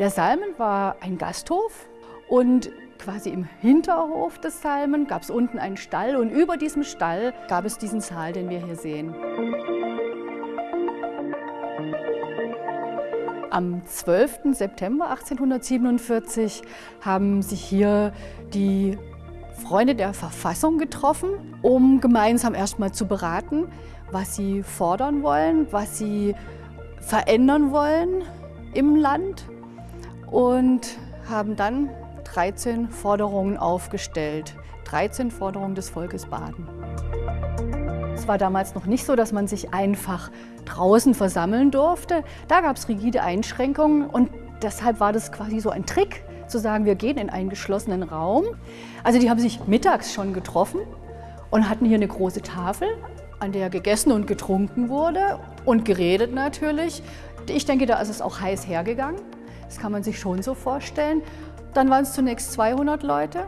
Der Salmen war ein Gasthof und quasi im Hinterhof des Salmen gab es unten einen Stall und über diesem Stall gab es diesen Saal, den wir hier sehen. Am 12. September 1847 haben sich hier die Freunde der Verfassung getroffen, um gemeinsam erstmal zu beraten, was sie fordern wollen, was sie verändern wollen im Land und haben dann 13 Forderungen aufgestellt. 13 Forderungen des Volkes Baden. Es war damals noch nicht so, dass man sich einfach draußen versammeln durfte. Da gab es rigide Einschränkungen und deshalb war das quasi so ein Trick, zu sagen, wir gehen in einen geschlossenen Raum. Also die haben sich mittags schon getroffen und hatten hier eine große Tafel, an der gegessen und getrunken wurde und geredet natürlich. Ich denke, da ist es auch heiß hergegangen. Das kann man sich schon so vorstellen. Dann waren es zunächst 200 Leute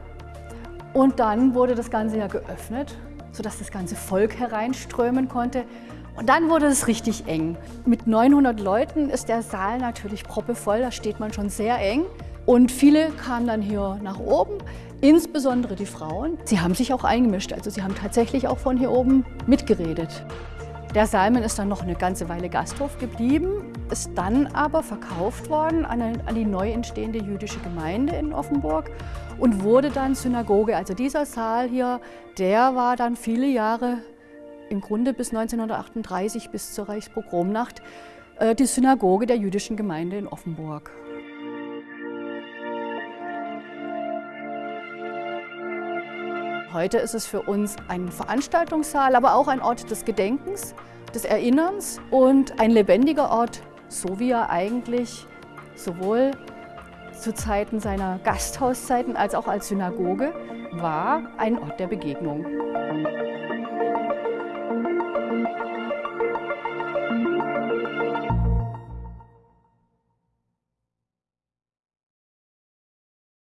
und dann wurde das Ganze ja geöffnet, sodass das ganze Volk hereinströmen konnte. Und dann wurde es richtig eng. Mit 900 Leuten ist der Saal natürlich proppevoll, da steht man schon sehr eng. Und viele kamen dann hier nach oben, insbesondere die Frauen. Sie haben sich auch eingemischt, also sie haben tatsächlich auch von hier oben mitgeredet. Der Salmen ist dann noch eine ganze Weile Gasthof geblieben, ist dann aber verkauft worden an, an die neu entstehende jüdische Gemeinde in Offenburg und wurde dann Synagoge. Also dieser Saal hier, der war dann viele Jahre, im Grunde bis 1938, bis zur Reichspogromnacht, äh, die Synagoge der jüdischen Gemeinde in Offenburg. Heute ist es für uns ein Veranstaltungssaal, aber auch ein Ort des Gedenkens, des Erinnerns und ein lebendiger Ort, so wie er eigentlich sowohl zu Zeiten seiner Gasthauszeiten als auch als Synagoge war, ein Ort der Begegnung.